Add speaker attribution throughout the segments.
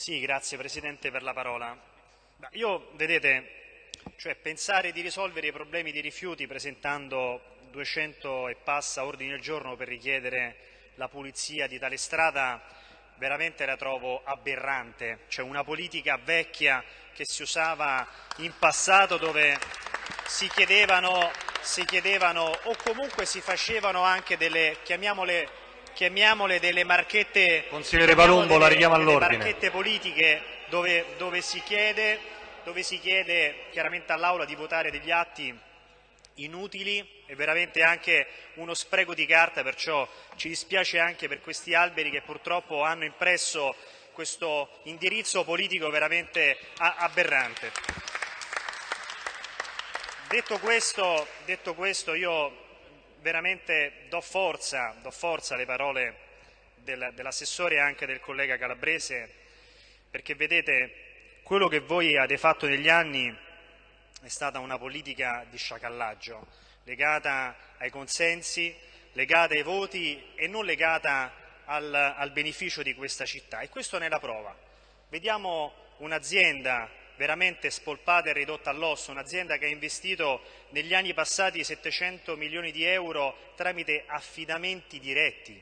Speaker 1: Sì, grazie Presidente per la parola. Io, vedete, cioè pensare di risolvere i problemi di rifiuti presentando 200 e passa ordini al giorno per richiedere la pulizia di tale strada veramente la trovo aberrante. C'è una politica vecchia che si usava in passato dove si chiedevano, si chiedevano o comunque si facevano anche delle, chiamiamole chiamiamole delle marchette,
Speaker 2: Consigliere Palumbo, la richiamo all'ordine.
Speaker 1: marchette politiche dove, dove, si chiede, dove si chiede chiaramente all'Aula di votare degli atti inutili e veramente anche uno spreco di carta, perciò ci dispiace anche per questi alberi che purtroppo hanno impresso questo indirizzo politico veramente aberrante. Detto questo, detto questo io veramente do forza, do forza alle parole del, dell'assessore e anche del collega Calabrese, perché vedete, quello che voi avete fatto negli anni è stata una politica di sciacallaggio, legata ai consensi, legata ai voti e non legata al, al beneficio di questa città. E questo ne è la prova. Vediamo un'azienda veramente spolpata e ridotta all'osso, un'azienda che ha investito negli anni passati 700 milioni di euro tramite affidamenti diretti.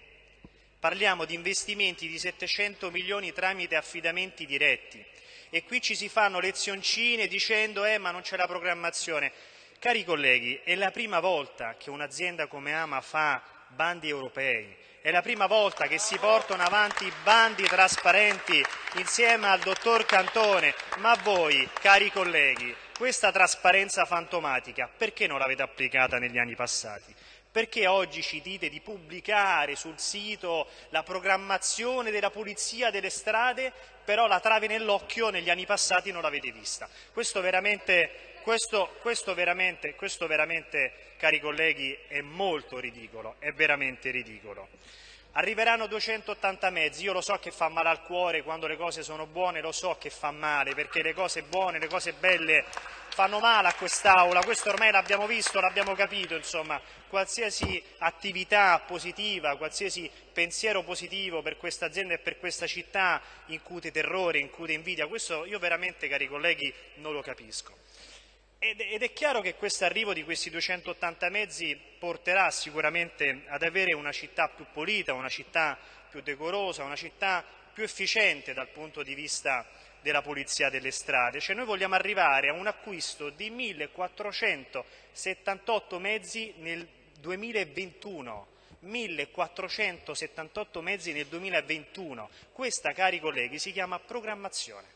Speaker 1: Parliamo di investimenti di 700 milioni tramite affidamenti diretti e qui ci si fanno lezioncine dicendo eh ma non c'è la programmazione. Cari colleghi, è la prima volta che un'azienda come Ama fa bandi europei, è la prima volta che si portano avanti bandi trasparenti insieme al dottor Cantone, ma voi, cari colleghi, questa trasparenza fantomatica perché non l'avete applicata negli anni passati? Perché oggi ci dite di pubblicare sul sito la programmazione della pulizia delle strade, però la trave nell'occhio negli anni passati non l'avete vista? Questo veramente, questo, questo, veramente, questo veramente, cari colleghi, è molto ridicolo, è veramente ridicolo. Arriveranno 280 mezzi, io lo so che fa male al cuore quando le cose sono buone, lo so che fa male, perché le cose buone, le cose belle fanno male a quest'Aula, questo ormai l'abbiamo visto, l'abbiamo capito, insomma, qualsiasi attività positiva, qualsiasi pensiero positivo per questa azienda e per questa città incute terrore, incute invidia, questo io veramente, cari colleghi, non lo capisco. Ed, è chiaro che questo arrivo di questi 280 mezzi porterà sicuramente ad avere una città più pulita, una città più decorosa, una città più efficiente dal punto di vista della pulizia delle strade. Cioè noi vogliamo arrivare a un acquisto di 1478 mezzi nel 2021. 1478 mezzi nel 2021. Questa, cari colleghi, si chiama programmazione.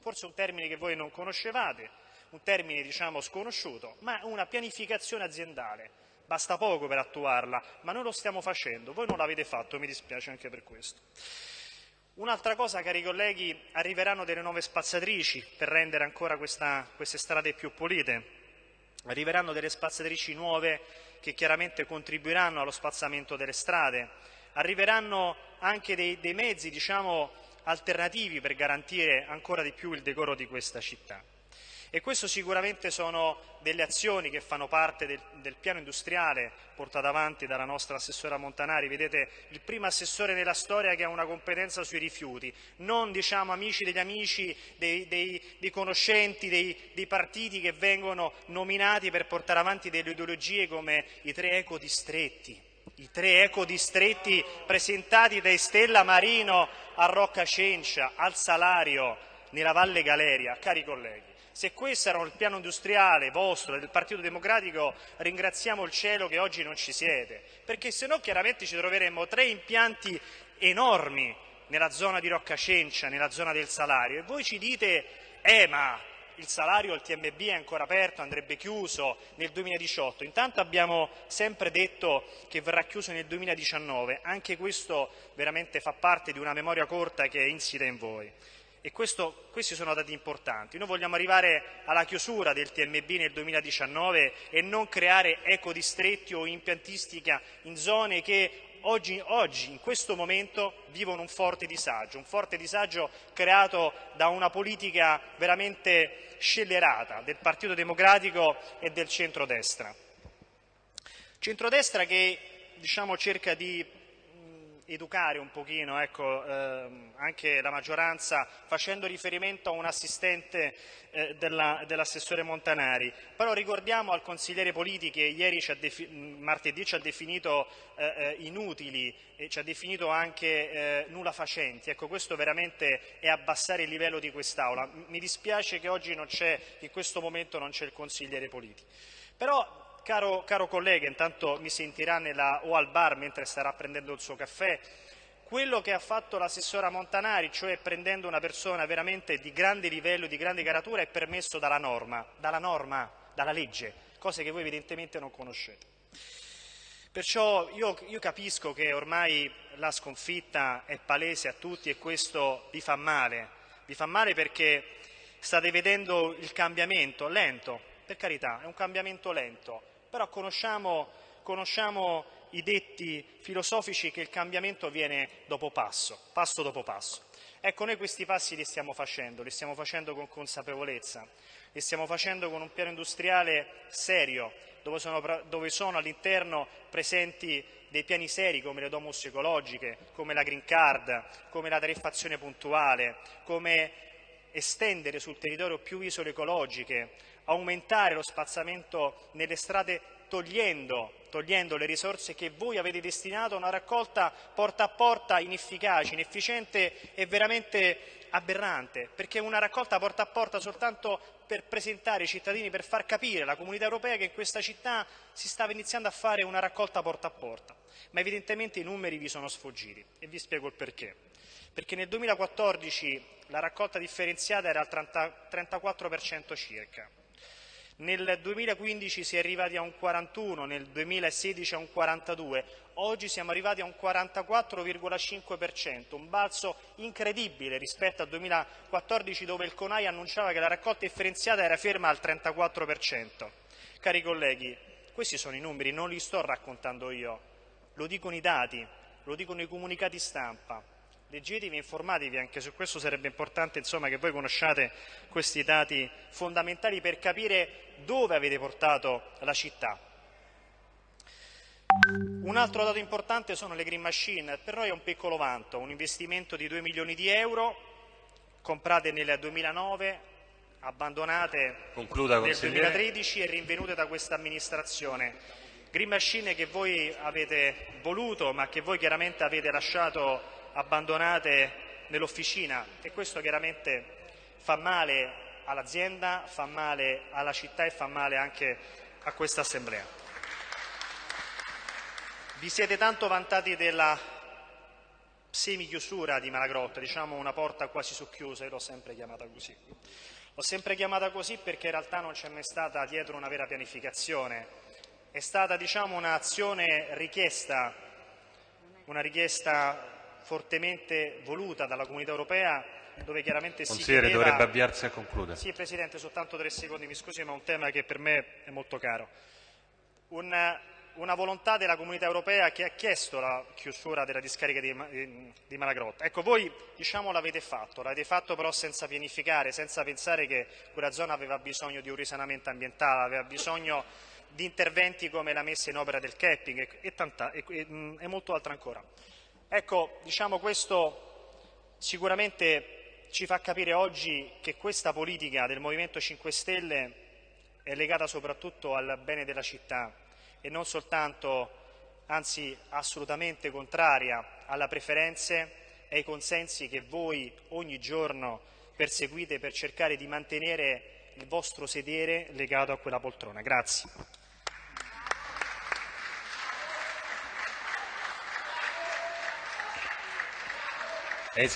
Speaker 1: Forse un termine che voi non conoscevate, un termine diciamo sconosciuto, ma una pianificazione aziendale. Basta poco per attuarla, ma noi lo stiamo facendo, voi non l'avete fatto, mi dispiace anche per questo. Un'altra cosa, cari colleghi, arriveranno delle nuove spazzatrici per rendere ancora questa, queste strade più pulite, arriveranno delle spazzatrici nuove che chiaramente contribuiranno allo spazzamento delle strade, arriveranno anche dei, dei mezzi diciamo, alternativi per garantire ancora di più il decoro di questa città. E questo sicuramente sono delle azioni che fanno parte del, del, piano industriale portato avanti dalla nostra assessora Montanari. Vedete, il primo assessore nella storia che ha una competenza sui rifiuti, non diciamo amici degli amici, dei, dei, dei conoscenti, dei, dei, partiti che vengono nominati per portare avanti delle ideologie come i tre ecodistretti. I tre ecodistretti presentati da Stella Marino a Rocca Cencia, al Salario, nella Valle Galeria. Cari colleghi, se questo era il piano industriale vostro, del Partito Democratico, ringraziamo il cielo che oggi non ci siete, perché se no chiaramente ci troveremmo tre impianti enormi nella zona di Roccacencia, nella zona del salario, e voi ci dite, eh ma il salario, il TMB è ancora aperto, andrebbe chiuso nel 2018. Intanto abbiamo sempre detto che verrà chiuso nel 2019, anche questo veramente fa parte di una memoria corta che è insita in voi e questo, questi sono dati importanti. Noi vogliamo arrivare alla chiusura del TMB nel 2019 e non creare ecodistretti o impiantistica in zone che oggi, oggi, in questo momento, vivono un forte disagio, un forte disagio creato da una politica veramente scellerata del Partito Democratico e del centrodestra. Centrodestra che diciamo, cerca di educare un pochino ecco, ehm, anche la maggioranza facendo riferimento a un assistente eh, della, dell'assessore Montanari. Però ricordiamo al consigliere Politi che ieri ci martedì ci ha definito eh, eh, inutili e ci ha definito anche eh, nulla facenti. Ecco, questo veramente è abbassare il livello di quest'Aula. Mi dispiace che oggi non c'è, in questo momento non c'è il consigliere Politi. Però Caro, caro, collega, intanto mi sentirà nella, o al bar mentre starà prendendo il suo caffè, quello che ha fatto l'assessora Montanari, cioè prendendo una persona veramente di grande livello, di grande caratura, è permesso dalla norma, dalla norma, dalla legge, cose che voi evidentemente non conoscete. Perciò io, io capisco che ormai la sconfitta è palese a tutti e questo vi fa male, vi fa male perché state vedendo il cambiamento lento, per carità, è un cambiamento lento, però conosciamo, conosciamo i detti filosofici che il cambiamento viene dopo passo, passo dopo passo. Ecco, noi questi passi li stiamo facendo, li stiamo facendo con consapevolezza, li stiamo facendo con un piano industriale serio, dove sono, dove sono all'interno presenti dei piani seri come le domus ecologiche, come la green card, come la tariffazione puntuale, come estendere sul territorio più isole ecologiche, aumentare lo spazzamento nelle strade togliendo, togliendo, le risorse che voi avete destinato a una raccolta porta a porta inefficace, inefficiente e veramente aberrante, perché è una raccolta porta a porta soltanto per presentare ai cittadini, per far capire alla comunità europea che in questa città si stava iniziando a fare una raccolta porta a porta. Ma evidentemente i numeri vi sono sfuggiti e vi spiego il perché. Perché nel 2014 la raccolta differenziata era al 30, 34% circa, nel 2015 si è arrivati a un 41, nel 2016 a un 42, oggi siamo arrivati a un 44,5%, un balzo incredibile rispetto al 2014 dove il CONAI annunciava che la raccolta differenziata era ferma al 34%. Cari colleghi, questi sono i numeri, non li sto raccontando io, lo dicono i dati, lo dicono i comunicati stampa leggetevi informatevi, anche su questo sarebbe importante insomma, che voi conosciate questi dati fondamentali per capire dove avete portato la città. Un altro dato importante sono le green machine, per noi è un piccolo vanto, un investimento di 2 milioni di euro, comprate nel 2009, abbandonate
Speaker 2: Concluda,
Speaker 1: nel 2013 e rinvenute da questa amministrazione. Green machine che voi avete voluto ma che voi chiaramente avete lasciato abbandonate nell'officina e questo chiaramente fa male all'azienda, fa male alla città e fa male anche a questa assemblea. Vi siete tanto vantati della semi-chiusura di Malagrotta, diciamo una porta quasi socchiusa, io l'ho sempre chiamata così. L'ho sempre chiamata così perché in realtà non c'è mai stata dietro una vera pianificazione, è stata diciamo, un'azione richiesta, una richiesta fortemente voluta dalla Comunità Europea dove chiaramente
Speaker 2: Consigliere,
Speaker 1: si chiedeva...
Speaker 2: dovrebbe avviarsi a concludere.
Speaker 1: Sì, Presidente, soltanto tre secondi, mi scusi, ma è un tema che per me è molto caro. Una, una volontà della Comunità Europea che ha chiesto la chiusura della discarica di, di Malagrotta. Ecco, voi diciamo l'avete fatto, l'avete fatto però senza pianificare, senza pensare che quella zona aveva bisogno di un risanamento ambientale, aveva bisogno di interventi come la messa in opera del capping e, e, tanta, e, e molto altro ancora. Ecco, diciamo questo sicuramente ci fa capire oggi che questa politica del Movimento 5 Stelle è legata soprattutto al bene della città e non soltanto, anzi assolutamente contraria alle preferenze e ai consensi che voi ogni giorno perseguite per cercare di mantenere il vostro sedere legato a quella poltrona. Grazie.
Speaker 2: È